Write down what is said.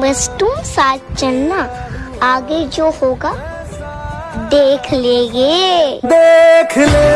बस तुम साथ चलना आगे जो होगा देख लेंगे। देख ले।